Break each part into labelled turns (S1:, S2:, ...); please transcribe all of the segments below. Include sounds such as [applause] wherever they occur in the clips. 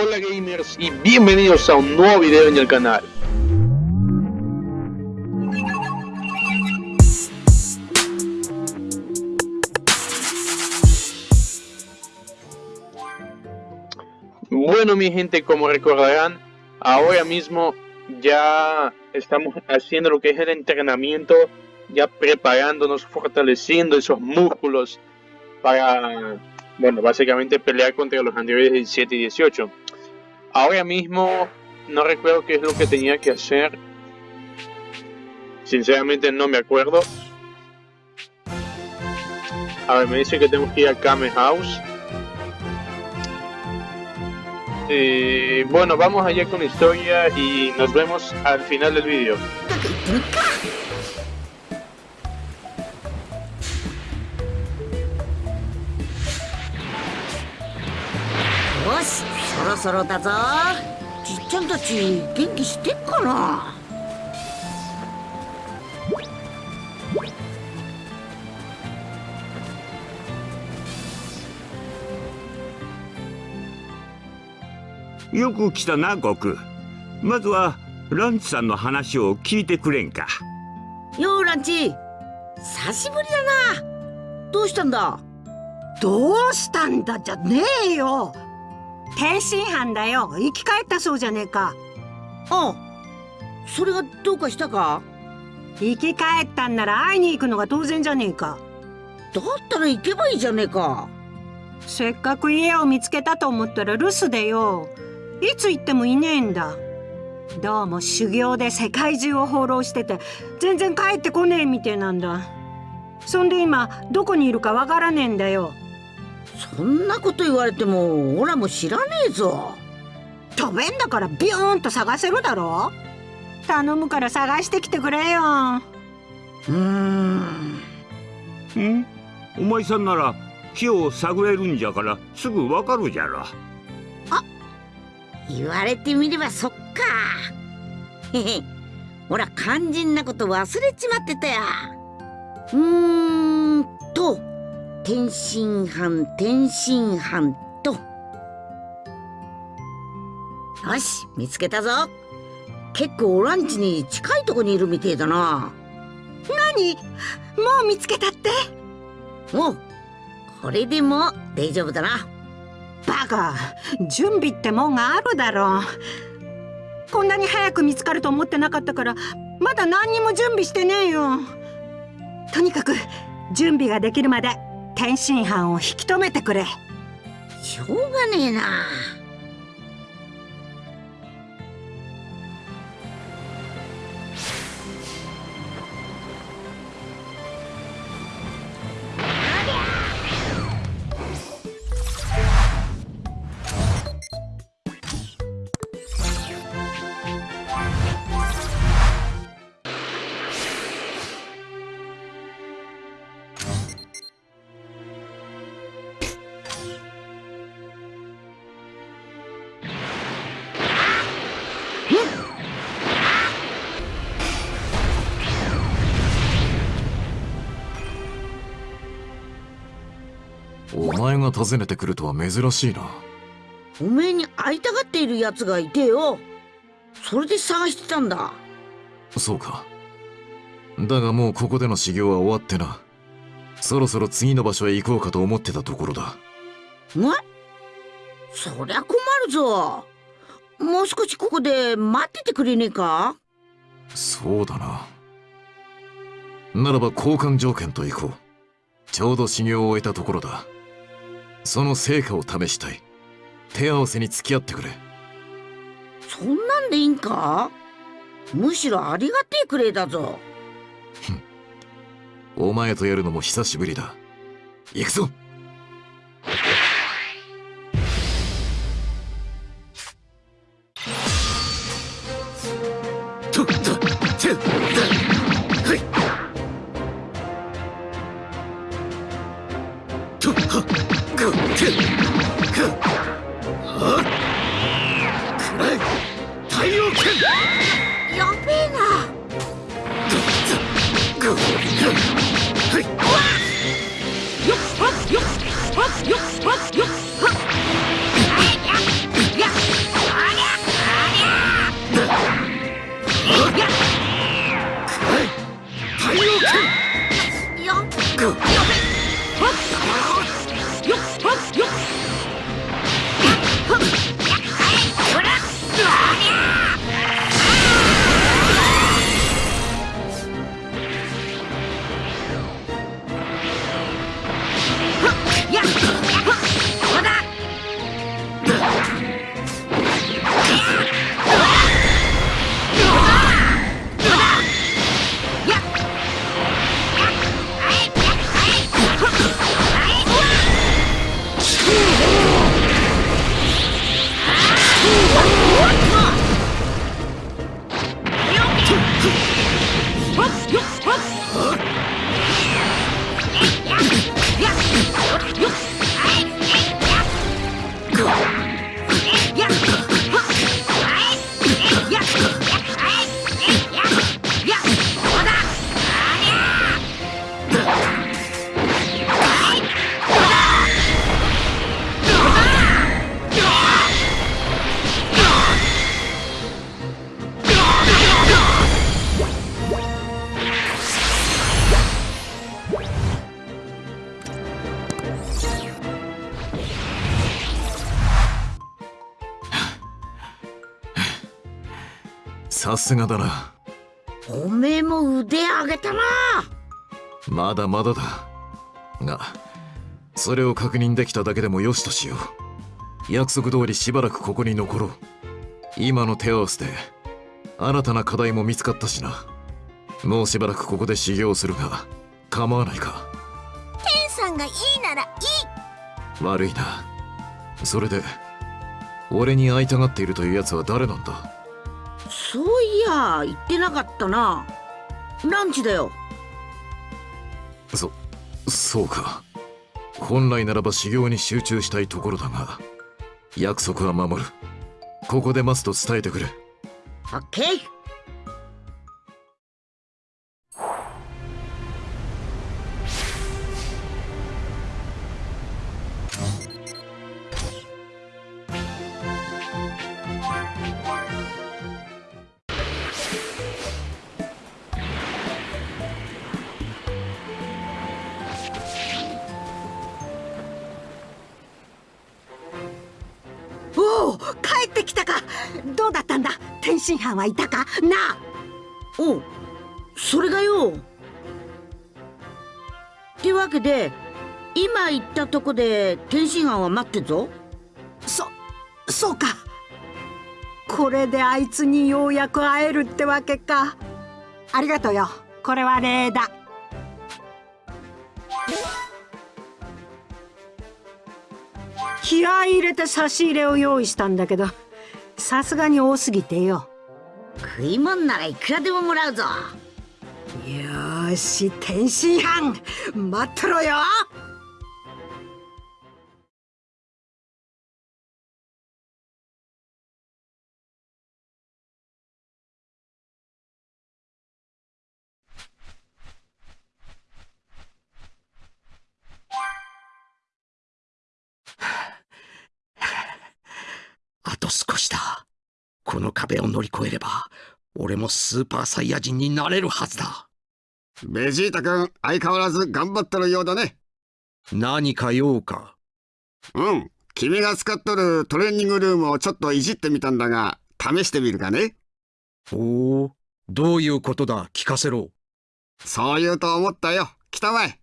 S1: Hola gamers y bienvenidos a un nuevo video en el canal. Bueno mi gente, como recordarán, ahora mismo ya estamos haciendo lo que es el entrenamiento, ya preparándonos, fortaleciendo esos músculos para bueno, básicamente pelear contra los anteriores 17 y 18. Ahora mismo no recuerdo qué es lo que tenía que hacer. Sinceramente no me acuerdo. A ver, me dice que tengo que ir a Kame House. Eh, bueno, vamos allá con la historia y nos vemos al final del vídeo. [laughs]
S2: ろそろだぞ。じっちゃんたち元気してっかな？
S3: よく来たな悟空。まずはランチさんの話を聞いてくれんか。
S2: ようランチ。久しぶりだな。どうしたんだ？
S4: どうしたんだじゃねえよ天津飯だよ。生き返ったそうじゃねえか。
S2: あそれがどうかしたか？
S4: 生き返ったんなら会いに行くのが当然じゃねえか。
S2: だったら行けばいいじゃねえか。
S4: せっかく家を見つけたと思ったら留守でよ。いつ行ってもいねえんだ。どうも修行で世界中を放浪してて全然帰ってこねえみてえなんだ。そんで今どこにいるかわからねえんだよ
S2: そんなこと言われてもオラも知らねえぞ。
S4: 飛べんだからビューンと探せるだろ？頼むから探してきてくれよ。
S2: うーん。
S3: ん？お前さんなら木を探れるんじゃからすぐわかるじゃろ。
S2: あ言われてみればそっか。へへ。ほら肝心なこと忘れちまってたや。うーんと天津飯天津飯と。よし見つけたぞ。結構ランチに近いとこにいるみてえだな。
S4: 何？もう見つけたって？
S2: おこれでも大丈夫だな。
S4: バカ準備ってもんがあるだろう。こんなに早く見つかると思ってなかったからまだ何にも準備してねえよ。とにかく準備ができるまで天津飯を引き止めてくれ。
S2: しょうがねえな。
S5: が訪ねてくるとは珍しいな。
S2: おめえに会いたがっている奴がいてよ。それで探してたんだ。
S5: そうか。だがもうここでの修行は終わってな。そろそろ次の場所へ行こうかと思ってたところだ。
S2: えそりゃ困るぞ。もう少しここで待っててくれねえか？
S5: そうだな。ならば交換条件と行こう。ちょうど修行を終えたところだその成果を試したい。手合わせに付き合ってくれ。
S2: そんなんでいいんか？むしろありがてえくれだぞ。
S5: お前とやるのも久しぶりだ。行くぞさすがだな。
S2: おめえも腕上げたな。
S5: まだまだだ。がそれを確認できただけでもよしとしよう。約束通りしばらくここに残ろう。今の手合わせで新たな課題も見つかったしな。もうしばらくここで修行するが構わないか。
S6: 天さんがいいならいい。
S5: 悪いな。それで俺に会いたがっているというやつは誰なんだ？
S2: そういや言ってなかったな。ランチだよ。
S5: そそうか。本来ならば修行に集中したいところだが約束は守る。ここで待つと伝えてくれ。
S2: オッケー
S4: 天津飯はいたか？なあ。
S2: おうそれがよ。ってわけで今言ったとこで天津飯は待ってんぞ。
S4: そそうか。これであいつにようやく会えるってわけか。ありがとうよ。これは礼だ。気合い入れて差し入れを用意したんだけどさすがに多すぎてよ。
S2: 食い物ならいくらでももらうぞ。
S4: よーし天津飯。待っとろよ
S3: この壁を乗り越えれば、俺もスーパーサイヤ人になれるはずだ。
S7: ベジータ君、相変わらず頑張ってるようだね。
S3: 何か用か？
S7: うん。君が使っとるトレーニングルームをちょっといじってみたんだが、試してみるかね
S3: おお、どういうことだ？聞かせろ。
S7: そう言うと思ったよ。来たまえ。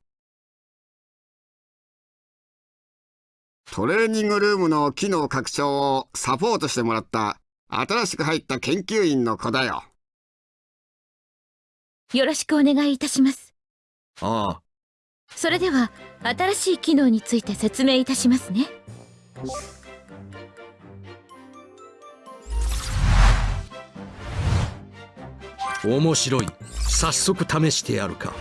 S7: トレーニングルームの機能拡張をサポートしてもらった新しく入った研究員の子だよ。
S6: よろしくお願いいたします
S3: ああ、
S6: それでは新しい機能について説明いたしますね
S3: 面白い。早速試してやるか。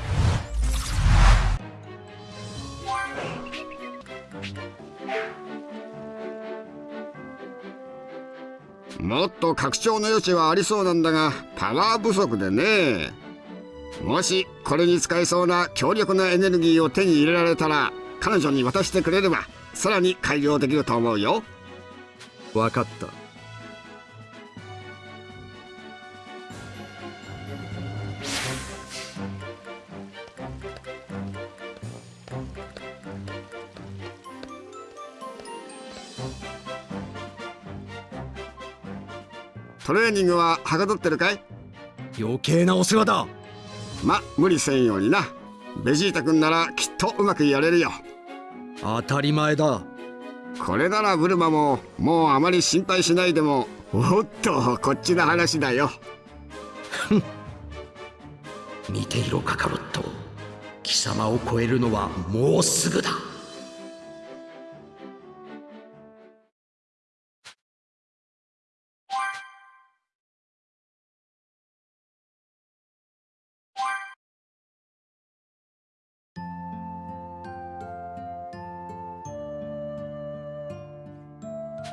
S7: もっと拡張の余地はありそうなんだが、パワー不足でね。もしこれに使えそうな強力なエネルギーを手に入れられたら、彼女に渡してくれれば、さらに改良できると思うよ。
S3: 分かった。
S7: トレーニングははかどってるかい？
S3: 余計なお世話だ。
S7: ま、無理せんようにな。ベジータ君ならきっとうまくやれるよ。
S3: 当たり前だ。
S7: これならブルマももうあまり心配しないでもおっとこっちの話だよ
S3: 見ていろカカロット。貴様を超えるのはもうすぐだ。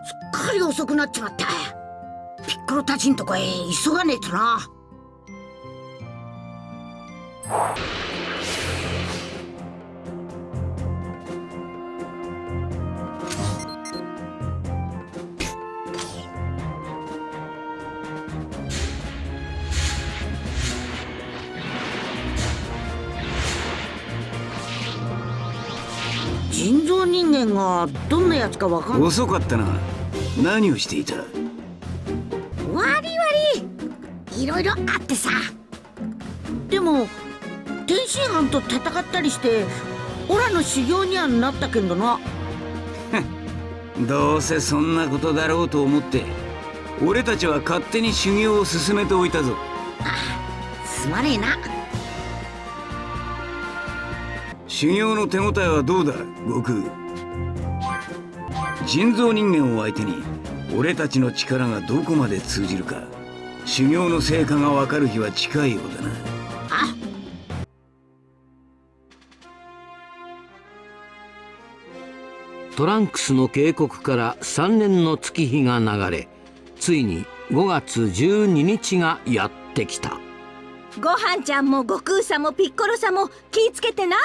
S2: っかり遅くなっちまった。ピッコロたちんとこへ急がねえとな。人造人間がどんなやつかわかんない。
S3: 遅かったな。何をしていた？
S2: わりわりいろいろあってさ。でも天津飯と戦ったりしてオラの修行にはなったけんどな。[laughs]
S3: どうせそんなことだろうと思って俺たちは勝手に修行を進めておいたぞ。
S2: すまねえな。
S3: 修行の手応えはどうだ悟空？人造人間を相手に俺たちの力がどこまで通じるか修行の成果がわかる日は近いようだな。
S2: あ
S8: トランクスの警告から3年の月日が流れついに5月12日がやってきた。
S6: ご飯ちゃんも悟空さんもピッコロさんも気ぃつけてな。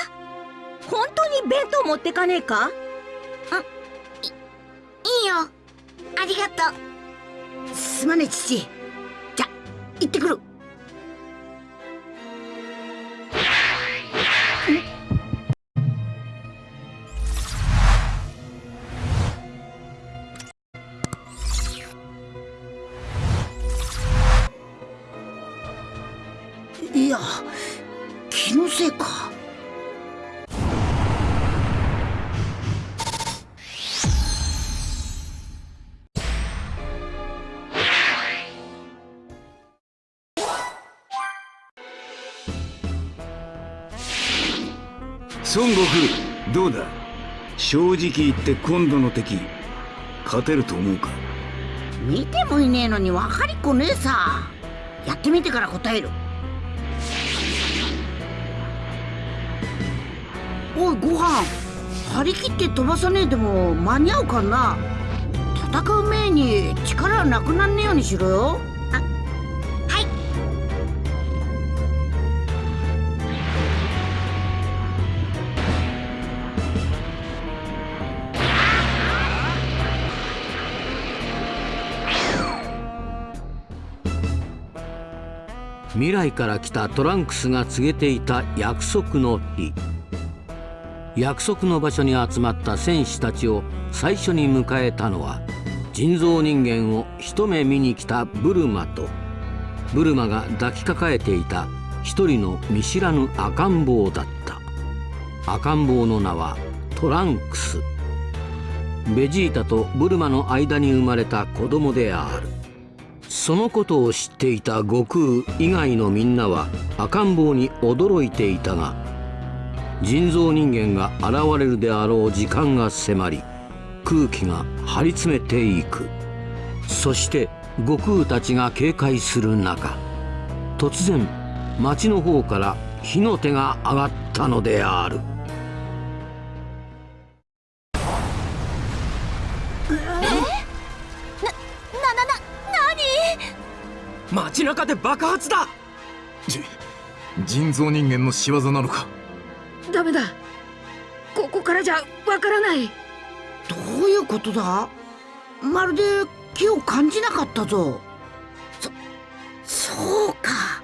S6: 本当に弁当持ってかねえか？
S2: いいよ。ありがとう。すまね父。じゃ行ってくる。いや気のせいか。
S3: 孫悟空どうだ？正直言って今度の敵勝てると思うか？
S2: 見てもいねえのに分かりっこねえさ。やってみてから答える。おいご飯。張り切って飛ばさねえでも間に合うかな。戦う前に力なくなんねえようにしろよ。
S8: 未来から来たトランクスが告げていた約束の日。約束の場所に集まった戦士たちを最初に迎えたのは人造人間を一目見に来たブルマとブルマが抱きかかえていた一人の見知らぬ赤ん坊だった。赤ん坊の名はトランクス。ベジータとブルマの間に生まれた子供である。そのことを知っていた悟空以外のみんなは赤ん坊に驚いていたが人造人間が現れるであろう時間が迫り空気が張り詰めていく。そして悟空たちが警戒する中突然町の方から火の手が上がったのである。
S3: 街中で爆発だ。
S5: じ人造人間の仕業なのか？
S4: ダメだ。ここからじゃわからない。
S2: どういうことだ？まるで気を感じなかったぞ。そそうか。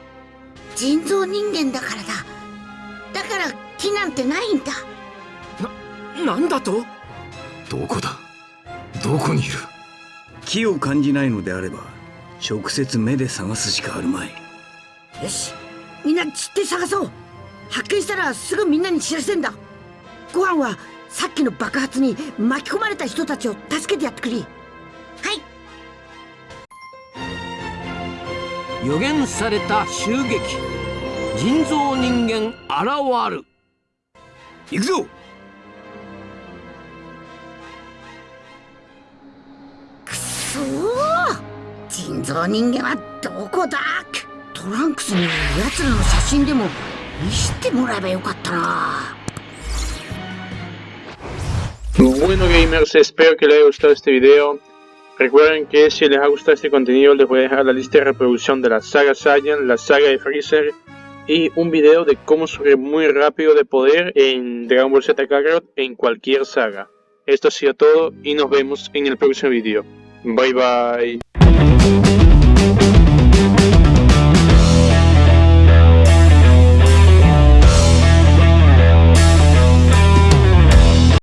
S2: 人造人間だからだ。だから気なんてないんだ。
S3: なんだと？
S5: どこだ？どこにいる？
S3: 気を感じないのであれば直接目で探すしかあるまい。
S2: よし。みんな散って探そう。発見したらすぐみんなに知らせんだ。ご飯はさっきの爆発に巻き込まれた人たちを助けてやってくれ。はい。
S8: 予言された襲撃。人造人間現る。
S3: 行くぞ。
S2: くそー 人造人間はどこだトランクスに奴らの写真でも見せてもらえばよかったな
S1: Bueno gamers, espero que les haya gustado este video. Recuerden que si les ha gustado este contenido les voy a dejar la lista de reproducción de la saga Saiyan, la saga de Freezer y un video de cómo subir muy rápido de poder en Dragon Ball Z Kakarot en cualquier saga. Esto ha sido todo y nos vemos en el próximo video. Bye bye.